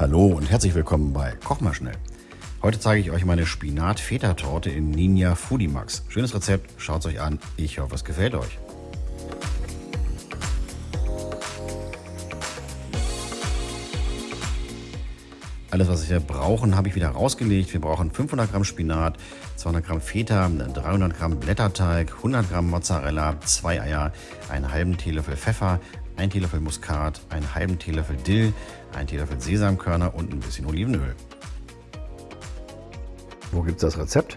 Hallo und herzlich willkommen bei Koch mal schnell. Heute zeige ich euch meine Spinat-Feta-Torte in Ninja Foodie Max. Schönes Rezept, schaut es euch an. Ich hoffe, es gefällt euch. Alles, was wir brauchen, habe ich wieder rausgelegt. Wir brauchen 500 Gramm Spinat, 200 Gramm Feta, 300 Gramm Blätterteig, 100 Gramm Mozzarella, zwei Eier, einen halben Teelöffel Pfeffer, ein Teelöffel Muskat, einen halben Teelöffel Dill, ein Teelöffel Sesamkörner und ein bisschen Olivenöl. Wo gibt es das Rezept?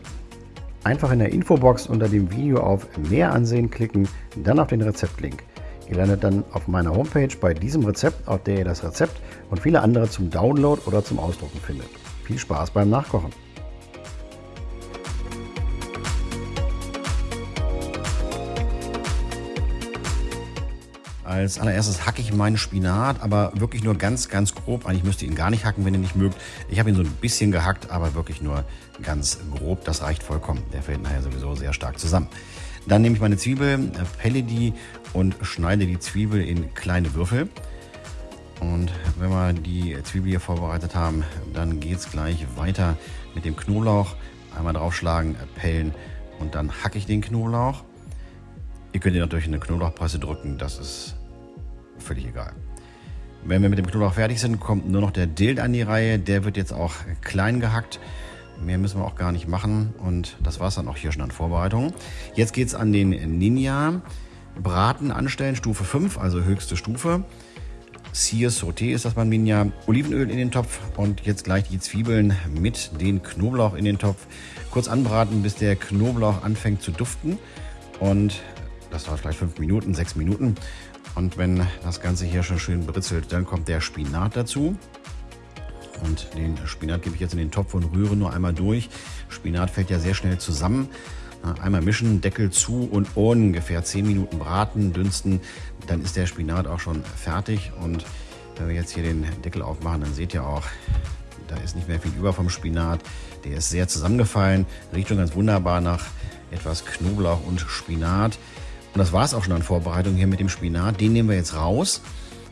Einfach in der Infobox unter dem Video auf Mehr ansehen klicken, dann auf den Rezeptlink. Ihr landet dann auf meiner Homepage bei diesem Rezept, auf der ihr das Rezept und viele andere zum Download oder zum Ausdrucken findet. Viel Spaß beim Nachkochen! Als allererstes hacke ich meinen Spinat, aber wirklich nur ganz, ganz grob. Eigentlich müsst ihr ihn gar nicht hacken, wenn ihr nicht mögt. Ich habe ihn so ein bisschen gehackt, aber wirklich nur ganz grob. Das reicht vollkommen. Der fällt nachher sowieso sehr stark zusammen. Dann nehme ich meine Zwiebel, pelle die und schneide die Zwiebel in kleine Würfel. Und wenn wir die Zwiebel hier vorbereitet haben, dann geht es gleich weiter mit dem Knoblauch. Einmal draufschlagen, pellen und dann hacke ich den Knoblauch. Ihr könnt ihn natürlich in eine Knoblauchpresse drücken, das ist völlig egal. Wenn wir mit dem Knoblauch fertig sind, kommt nur noch der Dill an die Reihe. Der wird jetzt auch klein gehackt. Mehr müssen wir auch gar nicht machen. Und das war es dann auch hier schon an Vorbereitungen. Jetzt geht es an den Ninja. Braten anstellen, Stufe 5, also höchste Stufe. Sear Sauté ist das beim Ninja. Olivenöl in den Topf und jetzt gleich die Zwiebeln mit den Knoblauch in den Topf. Kurz anbraten, bis der Knoblauch anfängt zu duften. Und das dauert vielleicht 5 Minuten, 6 Minuten. Und wenn das Ganze hier schon schön britzelt, dann kommt der Spinat dazu. Und den Spinat gebe ich jetzt in den Topf und rühre nur einmal durch. Spinat fällt ja sehr schnell zusammen. Einmal mischen, Deckel zu und ungefähr 10 Minuten braten, dünsten. Dann ist der Spinat auch schon fertig. Und wenn wir jetzt hier den Deckel aufmachen, dann seht ihr auch, da ist nicht mehr viel über vom Spinat. Der ist sehr zusammengefallen, riecht schon ganz wunderbar nach etwas Knoblauch und Spinat. Und das war es auch schon an Vorbereitung hier mit dem Spinat. Den nehmen wir jetzt raus.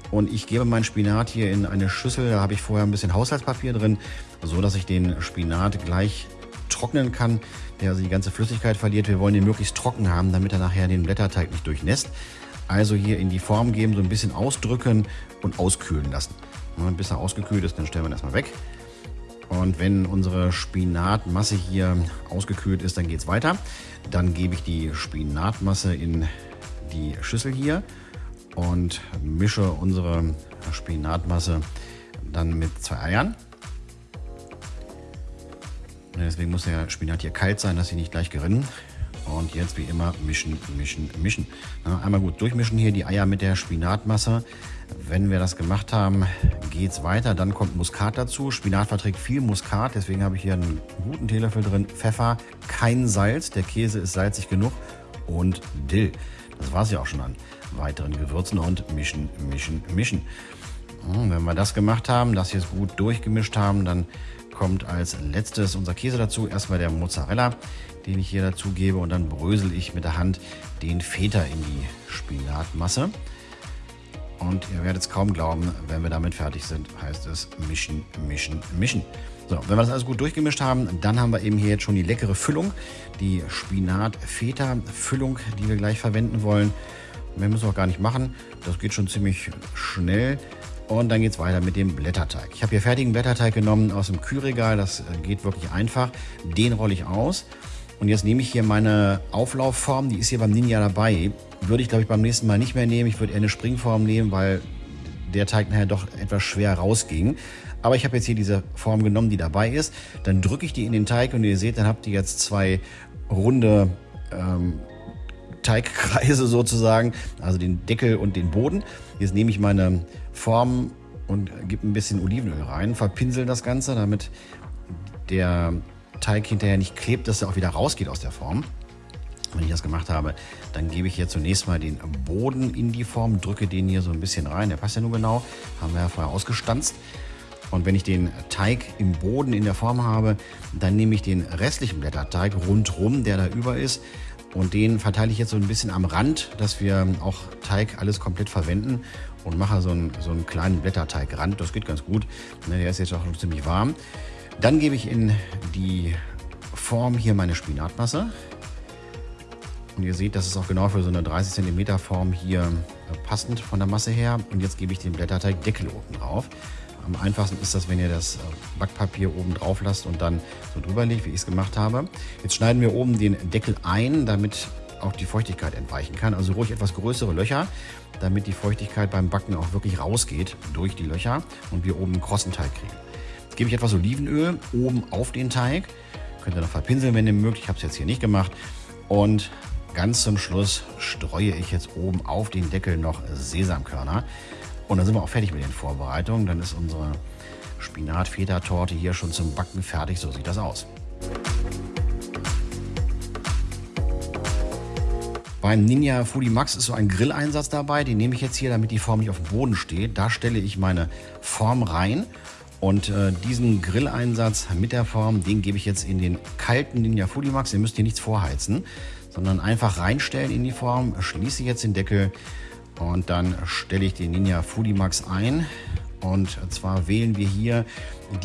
Und ich gebe meinen Spinat hier in eine Schüssel. Da habe ich vorher ein bisschen Haushaltspapier drin, so dass ich den Spinat gleich trocknen kann, der also die ganze Flüssigkeit verliert. Wir wollen den möglichst trocken haben, damit er nachher den Blätterteig nicht durchnässt. Also hier in die Form geben, so ein bisschen ausdrücken und auskühlen lassen. Und bis er ausgekühlt ist, dann stellen wir ihn erstmal weg. Und wenn unsere Spinatmasse hier ausgekühlt ist, dann geht es weiter. Dann gebe ich die Spinatmasse in die Schüssel hier und mische unsere Spinatmasse dann mit zwei Eiern. Deswegen muss der Spinat hier kalt sein, dass sie nicht gleich gerinnen. Und jetzt wie immer mischen, mischen, mischen. Einmal gut durchmischen hier die Eier mit der Spinatmasse. Wenn wir das gemacht haben, geht es weiter. Dann kommt Muskat dazu. Spinat verträgt viel Muskat, deswegen habe ich hier einen guten Teelöffel drin. Pfeffer, kein Salz, der Käse ist salzig genug. Und Dill. Das war es ja auch schon an weiteren Gewürzen und mischen, mischen, mischen. wenn wir das gemacht haben, das jetzt gut durchgemischt haben, dann kommt als letztes unser Käse dazu. Erstmal der Mozzarella, den ich hier dazu gebe und dann brösel ich mit der Hand den Feta in die Spinatmasse. Und ihr werdet es kaum glauben, wenn wir damit fertig sind, heißt es mischen, mischen, mischen. So, wenn wir das alles gut durchgemischt haben, dann haben wir eben hier jetzt schon die leckere Füllung, die Spinat-Feta-Füllung, die wir gleich verwenden wollen. Mehr müssen wir auch gar nicht machen, das geht schon ziemlich schnell. Und dann geht es weiter mit dem Blätterteig. Ich habe hier fertigen Blätterteig genommen aus dem Kühlregal, das geht wirklich einfach. Den rolle ich aus. Und jetzt nehme ich hier meine Auflaufform, die ist hier beim Ninja dabei. Würde ich, glaube ich, beim nächsten Mal nicht mehr nehmen. Ich würde eher eine Springform nehmen, weil der Teig nachher doch etwas schwer rausging. Aber ich habe jetzt hier diese Form genommen, die dabei ist. Dann drücke ich die in den Teig und ihr seht, dann habt ihr jetzt zwei runde ähm, Teigkreise sozusagen, also den Deckel und den Boden. Jetzt nehme ich meine Form und gebe ein bisschen Olivenöl rein, verpinsel das Ganze, damit der Teig hinterher nicht klebt, dass er auch wieder rausgeht aus der Form. Wenn ich das gemacht habe, dann gebe ich hier zunächst mal den Boden in die Form, drücke den hier so ein bisschen rein. Der passt ja nur genau, haben wir ja vorher ausgestanzt. Und wenn ich den Teig im Boden in der Form habe, dann nehme ich den restlichen Blätterteig rundherum, der da über ist, Und den verteile ich jetzt so ein bisschen am Rand, dass wir auch Teig alles komplett verwenden und mache so einen, so einen kleinen Blätterteigrand. Das geht ganz gut. Ne, der ist jetzt auch schon ziemlich warm. Dann gebe ich in die Form hier meine Spinatmasse. Und ihr seht, das ist auch genau für so eine 30 cm Form hier passend von der Masse her. Und jetzt gebe ich den Blätterteigdeckel oben drauf. Am einfachsten ist das, wenn ihr das äh, Backpapier oben drauf lasst und dann so drüber legt, wie ich es gemacht habe. Jetzt schneiden wir oben den Deckel ein, damit auch die Feuchtigkeit entweichen kann. Also ruhig etwas größere Löcher, damit die Feuchtigkeit beim Backen auch wirklich rausgeht durch die Löcher und wir oben einen krossen Teig kriegen. Jetzt gebe ich etwas Olivenöl oben auf den Teig. Könnt ihr noch verpinseln, wenn ihr mögt. Ich habe es jetzt hier nicht gemacht. Und ganz zum Schluss streue ich jetzt oben auf den Deckel noch Sesamkörner. Und dann sind wir auch fertig mit den Vorbereitungen. Dann ist unsere Spinat-Feta-Torte hier schon zum Backen fertig. So sieht das aus. Beim Ninja Foodie Max ist so ein Grilleinsatz dabei. Den nehme ich jetzt hier, damit die Form nicht auf dem Boden steht. Da stelle ich meine Form rein. Und äh, diesen Grilleinsatz mit der Form, den gebe ich jetzt in den kalten Ninja Foodie Max. Ihr müsst hier nichts vorheizen, sondern einfach reinstellen in die Form. Schließe jetzt den Deckel und dann stelle ich den Ninja Foodie Max ein. Und zwar wählen wir hier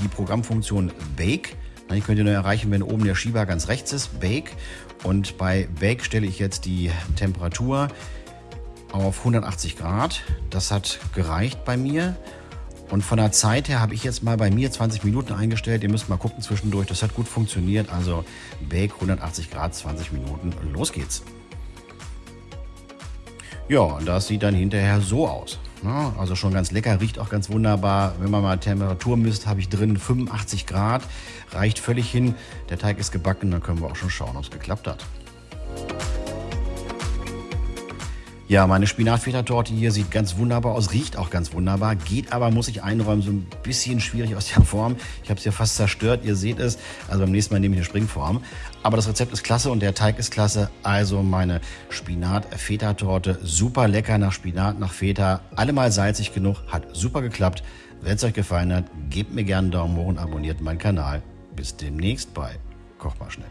die Programmfunktion Bake. Die könnt ihr nur erreichen, wenn oben der Schieber ganz rechts ist, Bake. Und bei Bake stelle ich jetzt die Temperatur auf 180 Grad. Das hat gereicht bei mir. Und von der Zeit her habe ich jetzt mal bei mir 20 Minuten eingestellt. Ihr müsst mal gucken zwischendurch. Das hat gut funktioniert. Also Bake 180 Grad, 20 Minuten. Los geht's. Ja, das sieht dann hinterher so aus. Ne? Also schon ganz lecker, riecht auch ganz wunderbar. Wenn man mal Temperatur misst, habe ich drin 85 Grad. Reicht völlig hin. Der Teig ist gebacken, dann können wir auch schon schauen, ob es geklappt hat. Ja, meine Spinatfeta-Torte hier sieht ganz wunderbar aus, riecht auch ganz wunderbar, geht aber, muss ich einräumen, so ein bisschen schwierig aus der Form. Ich habe es ja fast zerstört, ihr seht es. Also beim nächsten Mal nehme ich eine Springform. Aber das Rezept ist klasse und der Teig ist klasse. Also meine Spinat-Feta-Torte, super lecker nach Spinat, nach Feta. Allemal salzig genug, hat super geklappt. Wenn es euch gefallen hat, gebt mir gerne einen Daumen hoch und abonniert meinen Kanal. Bis demnächst bei Koch mal schnell.